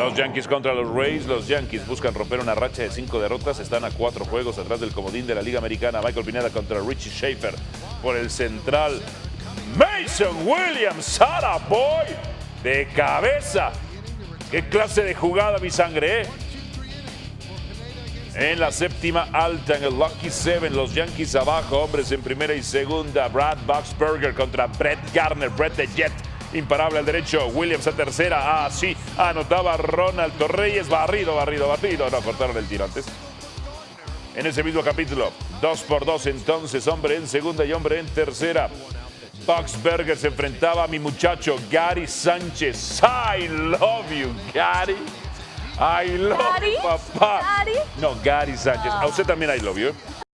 Los Yankees contra los Rays. Los Yankees buscan romper una racha de cinco derrotas. Están a cuatro juegos atrás del comodín de la Liga Americana. Michael Pineda contra Richie Schaefer por el central. Mason Williams, Sara Boy, de cabeza. ¿Qué clase de jugada, mi sangre, eh? En la séptima alta, en el Lucky Seven, los Yankees abajo, hombres en primera y segunda. Brad Boxberger contra Brett Garner, Brett the Jet imparable al derecho. Williams a tercera. Ah, sí. Anotaba Ronald Torreyes. Barrido, barrido, barrido. No, cortaron el tiro antes. En ese mismo capítulo, dos por dos entonces, hombre en segunda y hombre en tercera. Boxberger se enfrentaba a mi muchacho Gary Sánchez. I love you, Gary. I love Gary? papá. Gary? No, Gary Sánchez. A usted también I love you.